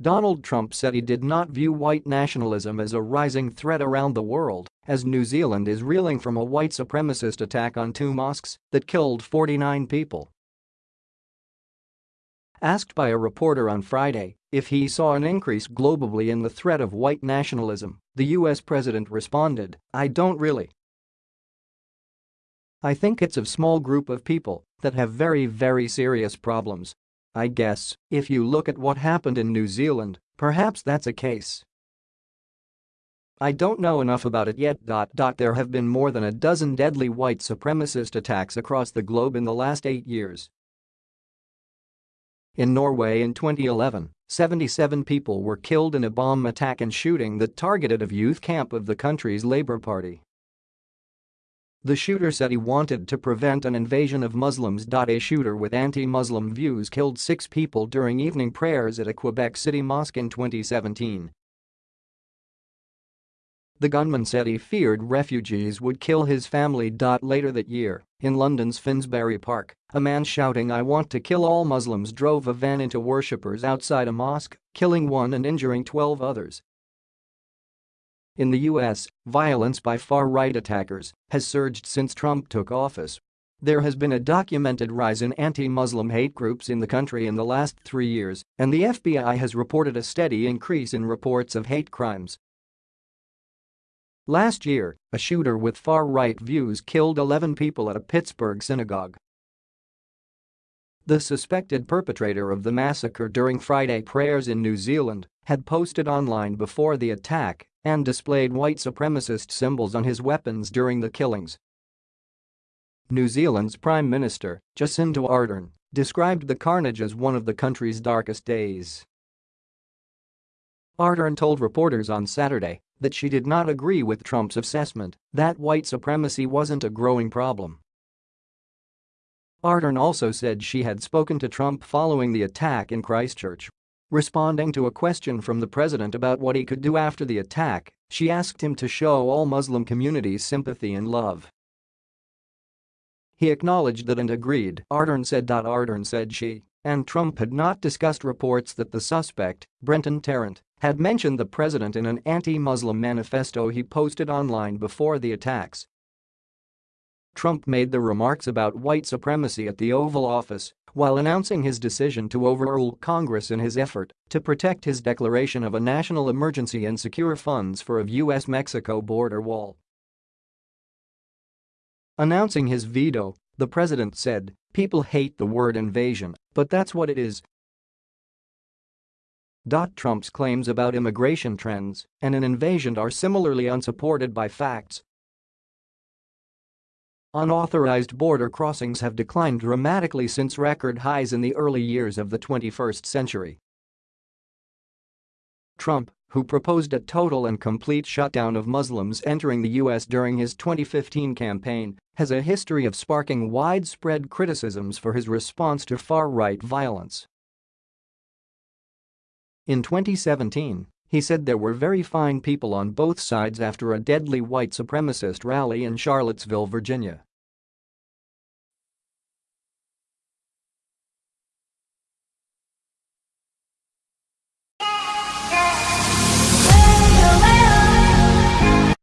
Donald Trump said he did not view white nationalism as a rising threat around the world, as New Zealand is reeling from a white supremacist attack on two mosques that killed 49 people. Asked by a reporter on Friday if he saw an increase globally in the threat of white nationalism, the US president responded, I don't really. I think it's a small group of people that have very very serious problems I guess, if you look at what happened in New Zealand, perhaps that's a case. I don't know enough about it yet. There have been more than a dozen deadly white supremacist attacks across the globe in the last eight years. In Norway in 2011, 77 people were killed in a bomb attack and shooting that targeted a youth camp of the country's Labour Party. The shooter said he wanted to prevent an invasion of Muslims. A shooter with anti-Muslim views killed six people during evening prayers at a Quebec City mosque in 2017. The gunman said he feared refugees would kill his family. Later that year, in London's Finsbury Park, a man shouting I want to kill all Muslims drove a van into worshippers outside a mosque, killing one and injuring 12 others. In the U.S., violence by far-right attackers has surged since Trump took office. There has been a documented rise in anti-Muslim hate groups in the country in the last three years, and the FBI has reported a steady increase in reports of hate crimes. Last year, a shooter with far-right views killed 11 people at a Pittsburgh synagogue. The suspected perpetrator of the massacre during Friday prayers in New Zealand had posted online before the attack and displayed white supremacist symbols on his weapons during the killings. New Zealand's Prime Minister, Jacinda Ardern, described the carnage as one of the country's darkest days. Ardern told reporters on Saturday that she did not agree with Trump's assessment that white supremacy wasn't a growing problem. Ardern also said she had spoken to Trump following the attack in Christchurch Responding to a question from the president about what he could do after the attack, she asked him to show all Muslim communities sympathy and love. He acknowledged that and agreed, Ardern said. Ardern said she and Trump had not discussed reports that the suspect, Brenton Tarrant, had mentioned the president in an anti-Muslim manifesto he posted online before the attacks. Trump made the remarks about white supremacy at the Oval Office while announcing his decision to overrule Congress in his effort to protect his declaration of a national emergency and secure funds for a U.S.-Mexico border wall. Announcing his veto, the president said, people hate the word invasion, but that's what it is. Trump's claims about immigration trends and an invasion are similarly unsupported by facts Unauthorized border crossings have declined dramatically since record highs in the early years of the 21st century. Trump, who proposed a total and complete shutdown of Muslims entering the U.S. during his 2015 campaign, has a history of sparking widespread criticisms for his response to far-right violence. In 2017, he said there were very fine people on both sides after a deadly white supremacist rally in Charlottesville, Virginia.